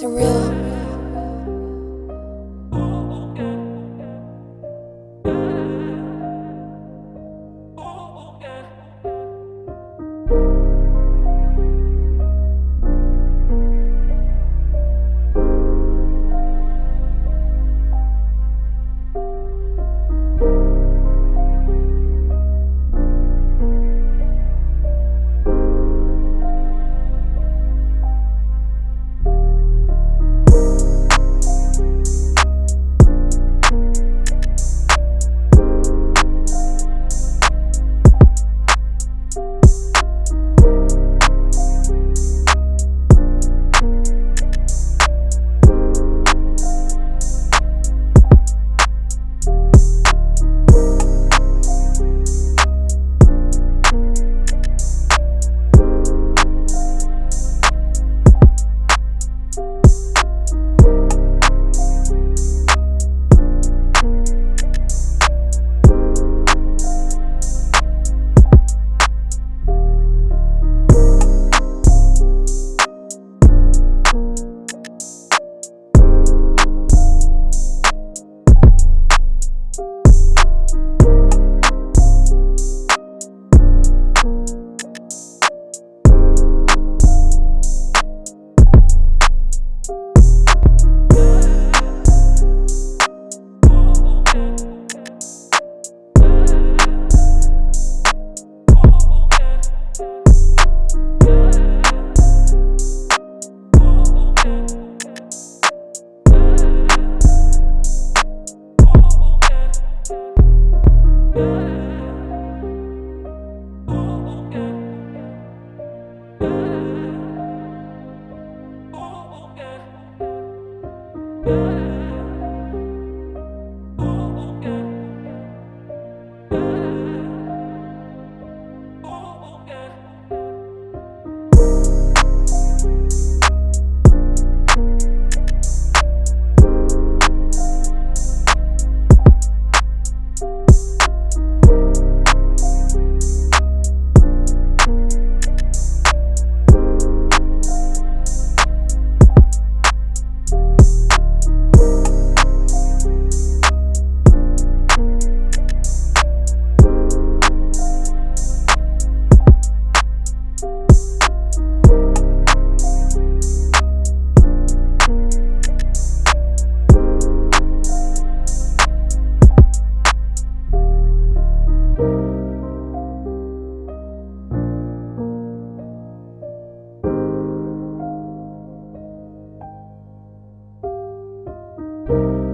Surreal. God. You